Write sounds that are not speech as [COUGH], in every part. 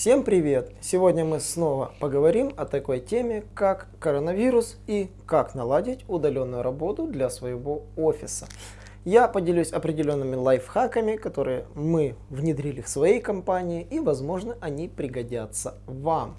Всем привет! Сегодня мы снова поговорим о такой теме, как коронавирус и как наладить удаленную работу для своего офиса. Я поделюсь определенными лайфхаками, которые мы внедрили в своей компании и, возможно, они пригодятся вам.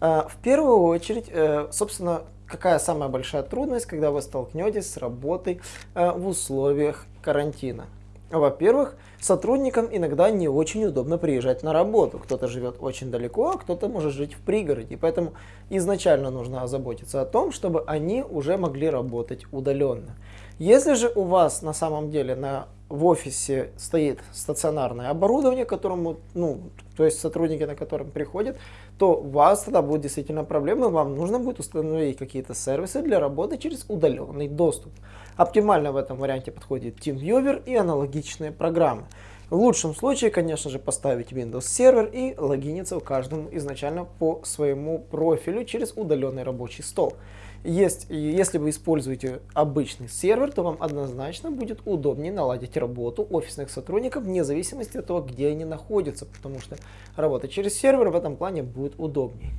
А, в первую очередь, э, собственно, какая самая большая трудность, когда вы столкнетесь с работой э, в условиях карантина? Во-первых, сотрудникам иногда не очень удобно приезжать на работу. Кто-то живет очень далеко, а кто-то может жить в пригороде. Поэтому изначально нужно озаботиться о том, чтобы они уже могли работать удаленно. Если же у вас на самом деле на, в офисе стоит стационарное оборудование, которому, ну, то есть сотрудники, на котором приходят, то у вас тогда будет действительно проблема, вам нужно будет установить какие-то сервисы для работы через удаленный доступ. Оптимально в этом варианте подходит TeamViewer и аналогичные программы. В лучшем случае, конечно же, поставить Windows сервер и логиниться в каждом изначально по своему профилю через удаленный рабочий стол. Есть, если вы используете обычный сервер, то вам однозначно будет удобнее наладить работу офисных сотрудников вне зависимости от того, где они находятся, потому что работать через сервер в этом плане будет удобнее.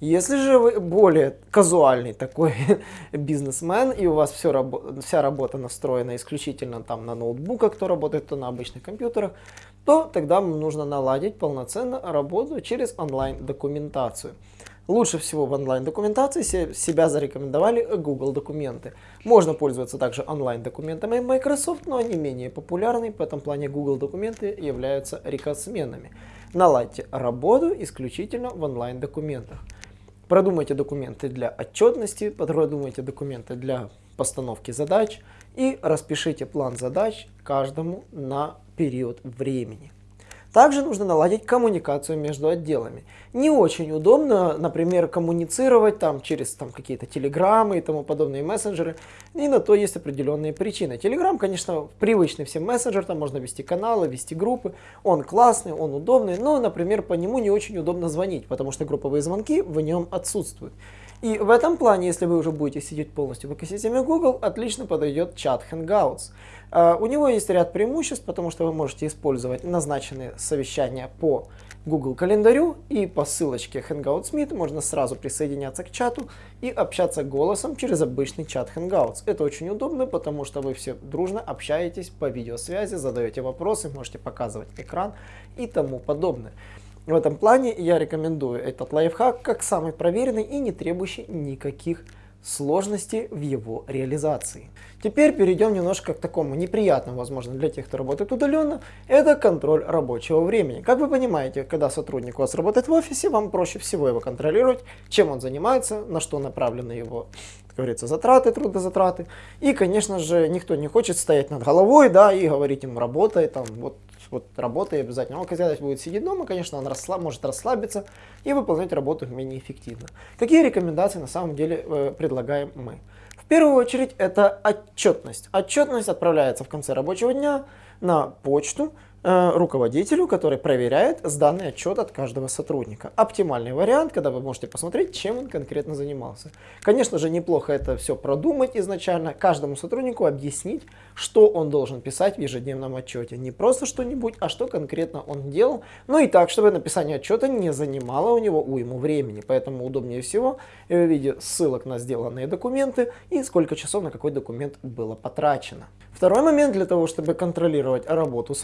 Если же вы более казуальный такой [LAUGHS] бизнесмен, и у вас все, вся работа настроена исключительно там на ноутбуках, кто работает, то на обычных компьютерах, то тогда нужно наладить полноценно работу через онлайн-документацию. Лучше всего в онлайн-документации себя зарекомендовали Google документы. Можно пользоваться также онлайн-документами Microsoft, но они менее популярны, в этом плане Google документы являются рекордсменами. Наладьте работу исключительно в онлайн-документах. Продумайте документы для отчетности, продумайте документы для постановки задач и распишите план задач каждому на период времени. Также нужно наладить коммуникацию между отделами. Не очень удобно, например, коммуницировать там через там, какие-то телеграммы и тому подобные мессенджеры. И на то есть определенные причины. Телеграм, конечно, привычный всем мессенджер, там можно вести каналы, вести группы. Он классный, он удобный, но, например, по нему не очень удобно звонить, потому что групповые звонки в нем отсутствуют. И в этом плане, если вы уже будете сидеть полностью в экосистеме Google, отлично подойдет чат Hangouts. Uh, у него есть ряд преимуществ, потому что вы можете использовать назначенные совещания по Google календарю и по ссылочке Hangouts Meet можно сразу присоединяться к чату и общаться голосом через обычный чат Hangouts. Это очень удобно, потому что вы все дружно общаетесь по видеосвязи, задаете вопросы, можете показывать экран и тому подобное. В этом плане я рекомендую этот лайфхак как самый проверенный и не требующий никаких сложностей в его реализации. Теперь перейдем немножко к такому неприятному, возможно, для тех, кто работает удаленно, это контроль рабочего времени. Как вы понимаете, когда сотрудник у вас работает в офисе, вам проще всего его контролировать, чем он занимается, на что направлены его, как говорится, затраты, трудозатраты. И, конечно же, никто не хочет стоять над головой, да, и говорить ему, работай, там, вот вот работает обязательно. Он когда будет сидеть дома, конечно, он расслаб, может расслабиться и выполнять работу менее эффективно. Какие рекомендации на самом деле э, предлагаем мы? В первую очередь это отчетность. Отчетность отправляется в конце рабочего дня на почту, руководителю, который проверяет сданный отчет от каждого сотрудника. Оптимальный вариант, когда вы можете посмотреть, чем он конкретно занимался. Конечно же, неплохо это все продумать изначально, каждому сотруднику объяснить, что он должен писать в ежедневном отчете. Не просто что-нибудь, а что конкретно он делал. Ну и так, чтобы написание отчета не занимало у него уйму времени. Поэтому удобнее всего в виде ссылок на сделанные документы и сколько часов на какой документ было потрачено. Второй момент для того, чтобы контролировать работу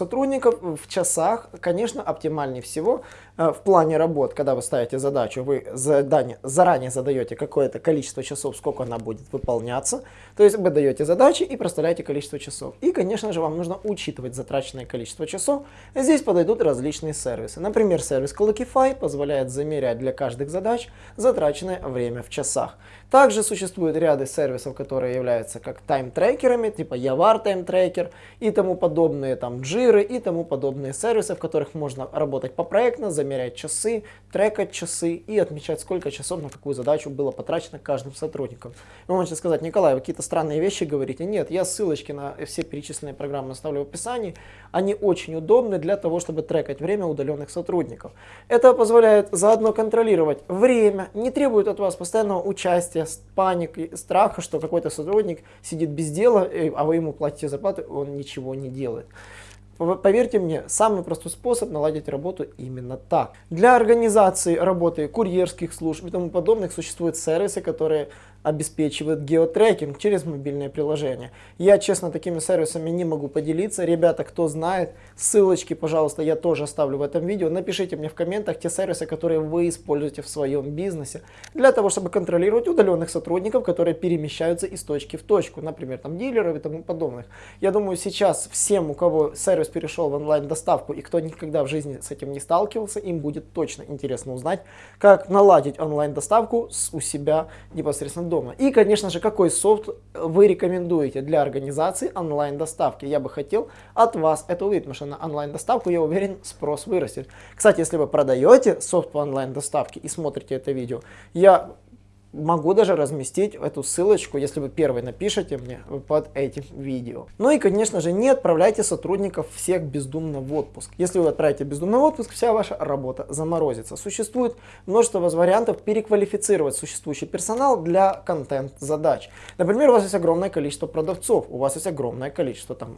сотрудников в часах, конечно, оптимальнее всего э, в плане работ, когда вы ставите задачу, вы задание, заранее задаете какое-то количество часов, сколько она будет выполняться. То есть вы даете задачи и проставляете количество часов. И, конечно же, вам нужно учитывать затраченное количество часов. Здесь подойдут различные сервисы. Например, сервис Clockify позволяет замерять для каждых задач затраченное время в часах. Также существуют ряды сервисов, которые являются как тайм-трекерами, типа Yavar Time Tracker и тому подобные, там Jira и тому подобные сервисы, в которых можно работать попроектно, замерять часы, трекать часы и отмечать, сколько часов на какую задачу было потрачено каждым сотрудником. Вы можете сказать, Николай, вы какие-то странные вещи говорите. Нет, я ссылочки на все перечисленные программы оставлю в описании. Они очень удобны для того, чтобы трекать время удаленных сотрудников. Это позволяет заодно контролировать время, не требует от вас постоянного участия, паники, страха, что какой-то сотрудник сидит без дела, а вы ему платите зарплату, он ничего не делает. Поверьте мне, самый простой способ наладить работу именно так. Для организации работы курьерских служб и тому подобных существуют сервисы, которые обеспечивают геотрекинг через мобильное приложение. Я, честно, такими сервисами не могу поделиться. Ребята, кто знает, ссылочки, пожалуйста, я тоже оставлю в этом видео. Напишите мне в комментах те сервисы, которые вы используете в своем бизнесе для того, чтобы контролировать удаленных сотрудников, которые перемещаются из точки в точку, например, там дилеров и тому подобных. Я думаю, сейчас всем, у кого сервис перешел в онлайн-доставку и кто никогда в жизни с этим не сталкивался, им будет точно интересно узнать, как наладить онлайн-доставку у себя непосредственно дома дома. И, конечно же, какой софт вы рекомендуете для организации онлайн-доставки. Я бы хотел от вас это увидеть, потому что на онлайн-доставку, я уверен, спрос вырастет. Кстати, если вы продаете софт по онлайн-доставке и смотрите это видео, я Могу даже разместить эту ссылочку, если вы первый напишите мне под этим видео. Ну и, конечно же, не отправляйте сотрудников всех бездумно в отпуск. Если вы отправите бездумно в отпуск, вся ваша работа заморозится. Существует множество вариантов переквалифицировать существующий персонал для контент-задач. Например, у вас есть огромное количество продавцов, у вас есть огромное количество там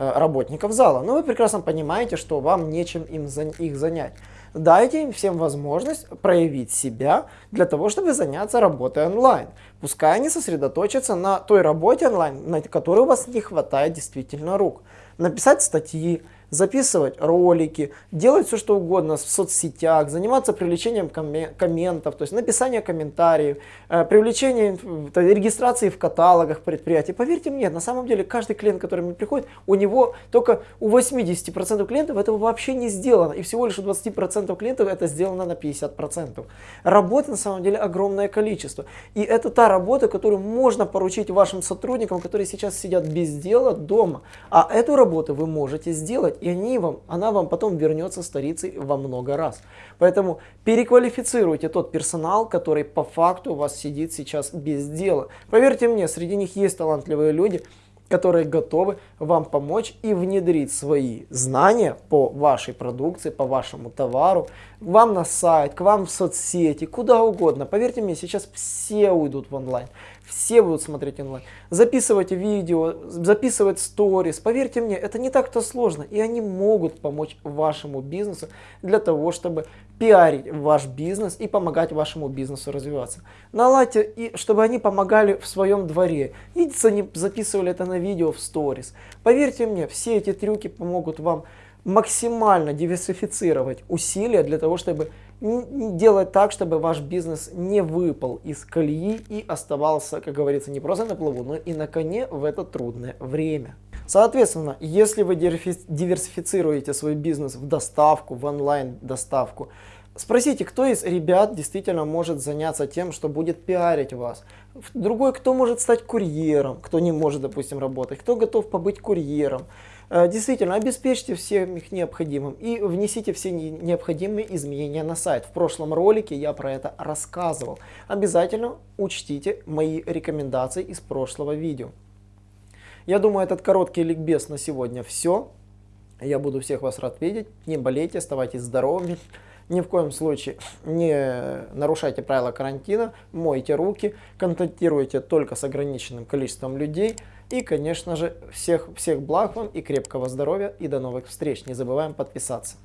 работников зала, но вы прекрасно понимаете, что вам нечем им их занять. Дайте им всем возможность проявить себя для того, чтобы заняться работой онлайн. Пускай они сосредоточатся на той работе онлайн, на которой у вас не хватает действительно рук. Написать статьи, записывать ролики, делать все что угодно в соцсетях, заниматься привлечением комментов, то есть написание комментариев, э, привлечение регистрации в каталогах предприятий. Поверьте мне, на самом деле каждый клиент, который мне приходит, у него только у 80% клиентов этого вообще не сделано, и всего лишь у 20% клиентов это сделано на 50%. Работы на самом деле огромное количество, и это та работа, которую можно поручить вашим сотрудникам, которые сейчас сидят без дела дома, а эту работу вы можете сделать и они вам, она вам потом вернется старицей во много раз. Поэтому переквалифицируйте тот персонал, который по факту у вас сидит сейчас без дела. Поверьте мне, среди них есть талантливые люди, которые готовы вам помочь и внедрить свои знания по вашей продукции, по вашему товару, вам на сайт, к вам в соцсети, куда угодно. Поверьте мне, сейчас все уйдут в онлайн, все будут смотреть онлайн. Записывать видео, записывать сторис. Поверьте мне, это не так-то сложно, и они могут помочь вашему бизнесу для того, чтобы пиарить ваш бизнес и помогать вашему бизнесу развиваться. Наладьте, и чтобы они помогали в своем дворе. Видите, они записывали это на видео в сторис. Поверьте мне, все эти трюки помогут вам максимально диверсифицировать усилия для того, чтобы делать так, чтобы ваш бизнес не выпал из колеи и оставался, как говорится, не просто на плаву, но и на коне в это трудное время. Соответственно, если вы диверсифицируете свой бизнес в доставку, в онлайн доставку, спросите, кто из ребят действительно может заняться тем, что будет пиарить вас. Другой, кто может стать курьером, кто не может, допустим, работать, кто готов побыть курьером. Э, действительно, обеспечьте всем их необходимым и внесите все необходимые изменения на сайт. В прошлом ролике я про это рассказывал. Обязательно учтите мои рекомендации из прошлого видео. Я думаю, этот короткий ликбез на сегодня все. Я буду всех вас рад видеть. Не болейте, оставайтесь здоровыми. Ни в коем случае не нарушайте правила карантина, мойте руки, контактируйте только с ограниченным количеством людей. И, конечно же, всех, всех благ вам и крепкого здоровья и до новых встреч. Не забываем подписаться.